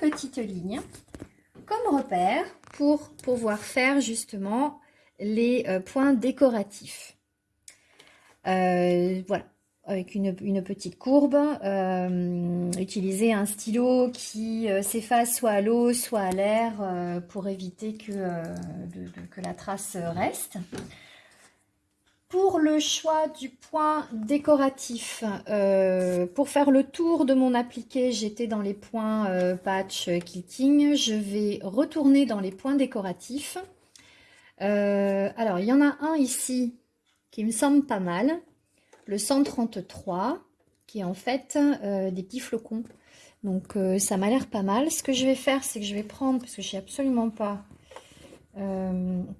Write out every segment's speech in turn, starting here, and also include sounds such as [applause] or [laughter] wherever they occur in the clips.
petites lignes comme repère pour pouvoir faire justement les euh, points décoratifs. Euh, voilà, avec une, petite courbe, euh, utiliser un stylo qui s'efface soit à l'eau, soit à l'air pour éviter que la trace reste. Pour le choix du point décoratif, euh, pour faire le tour de mon appliqué, j'étais dans les points euh, patch kitting. Je vais retourner dans les points décoratifs. Euh, alors, il y en a un ici qui me semble pas mal. Le 133, qui est en fait des petits flocons. Donc, ça m'a l'air pas mal. Ce que je vais faire, c'est que je vais prendre, parce que je sais absolument pas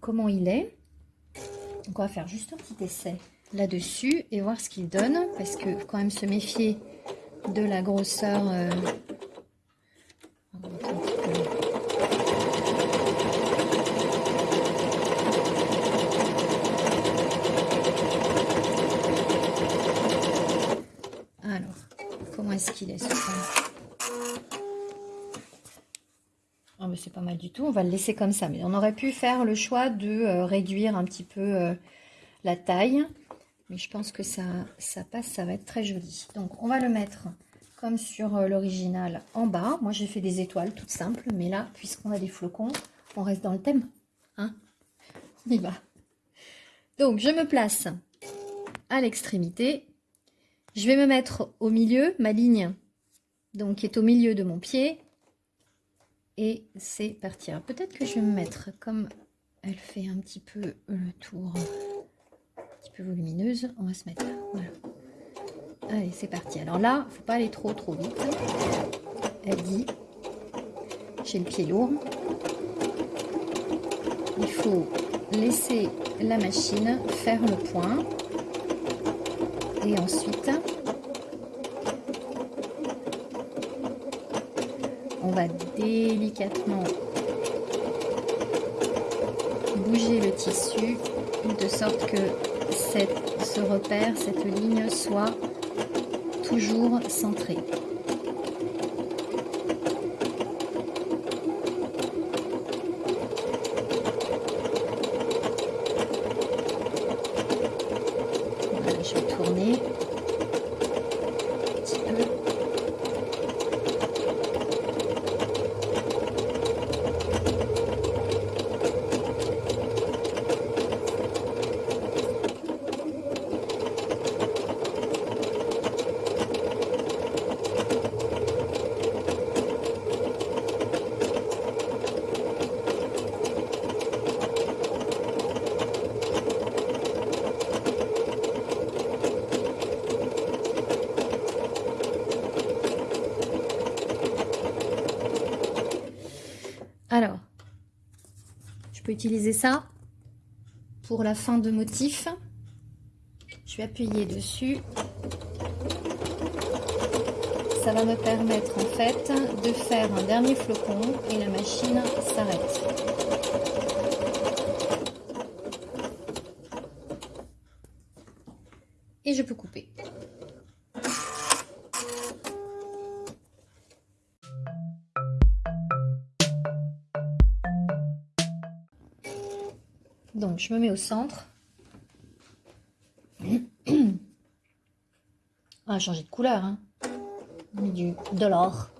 comment il est. Donc on va faire juste un petit essai là-dessus et voir ce qu'il donne. Parce que faut quand même se méfier de la grosseur. Euh, Alors, comment est-ce qu'il est ce c'est pas mal du tout. On va le laisser comme ça. Mais on aurait pu faire le choix de euh, réduire un petit peu euh, la taille. Mais je pense que ça, ça passe, ça va être très joli. Donc, on va le mettre comme sur euh, l'original en bas. Moi, j'ai fait des étoiles toutes simples. Mais là, puisqu'on a des flocons, on reste dans le thème. Hein on y va. Donc, je me place à l'extrémité. Je vais me mettre au milieu, ma ligne donc qui est au milieu de mon pied et c'est parti. Peut-être que je vais me mettre comme elle fait un petit peu le tour, un petit peu volumineuse. On va se mettre là. Allez, c'est parti. Alors là, faut pas aller trop trop vite. Elle dit, j'ai le pied lourd. Il faut laisser la machine faire le point. Et ensuite, on va délicatement bouger le tissu de sorte que cette, ce repère, cette ligne soit toujours centrée. Alors, je peux utiliser ça pour la fin de motif. Je vais appuyer dessus. Ça va me permettre en fait de faire un dernier flocon et la machine s'arrête. Et je peux couper. Donc, je me mets au centre. [clears throat] Ah, changer de couleur. Hein. De l'or.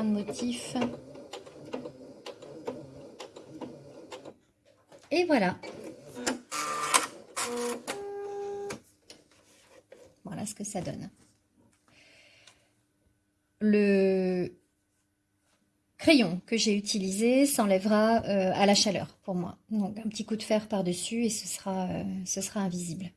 Motif. Et voilà. Voilà ce que ça donne. Le crayon que j'ai utilisé s'enlèvera euh, à la chaleur pour moi. Donc un petit coup de fer par-dessus et ce sera, euh, ce sera invisible.